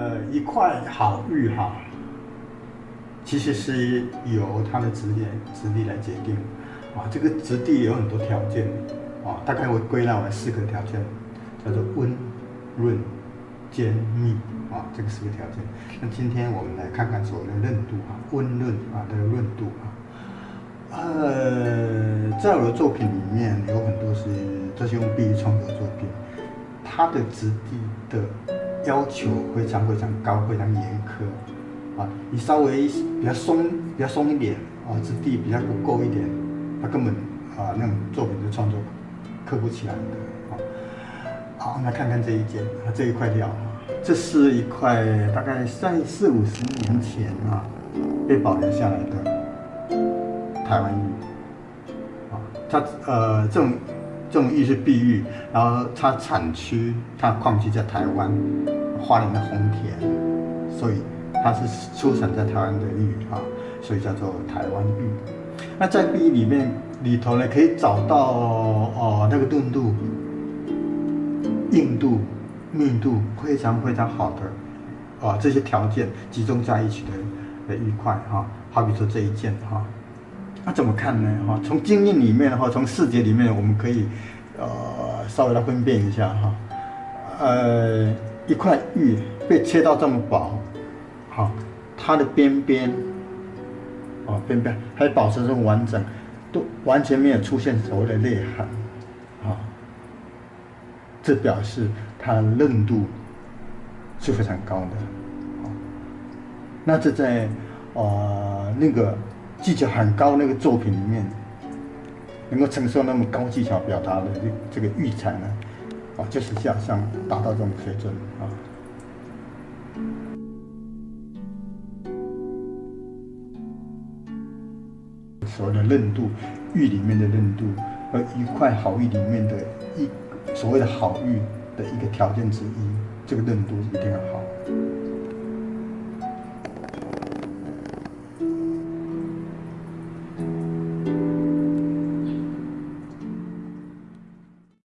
呃一块好玉哈，其实是由它的质地质地来决定啊。这个质地有很多条件啊，大概我归纳为四个条件，叫做温、润、坚、密啊，这个四个条件。那今天我们来看看所谓的韧度啊，温润啊，的润度啊。呃，在我的作品里面有很多是这些用碧玉创作作品，它的质地的要求非常非常高，非常严苛啊。你稍微比较松，比较松一点啊，质地比较不够一点，它根本啊那种作品的创作刻不起来的啊。好，那看看这一件啊，这一块料，这是一块大概在四五十年前啊被保留下来的。台湾玉，啊，它呃这种种玉是碧玉，然后它产区它矿区在台湾，花莲的红田，所以它是出产在台湾的玉啊，所以叫做台湾玉。那在碧玉里面里头呢，可以找到哦那个钝度、硬度、密度非常非常好的啊这些条件集中在一起的的玉块哈，好比说这一件哈。怎么看呢？哈，从经验里面的话，从视觉里面，我们可以，呃，稍微来分辨一下哈。呃，一块玉被切到这么薄，好，它的边边，啊，边边还保持这么完整，都完全没有出现所谓的裂痕，啊，这表示它韧度是非常高的。那这在，呃，那个。技巧很高那个作品里面，能够承受那么高技巧表达的这这个玉材呢，啊，就是像像达到这种水准啊。所谓的韧度，玉里面的韧度和一块好玉里面的一所谓的好玉的一个条件之一，这个韧度一定要好。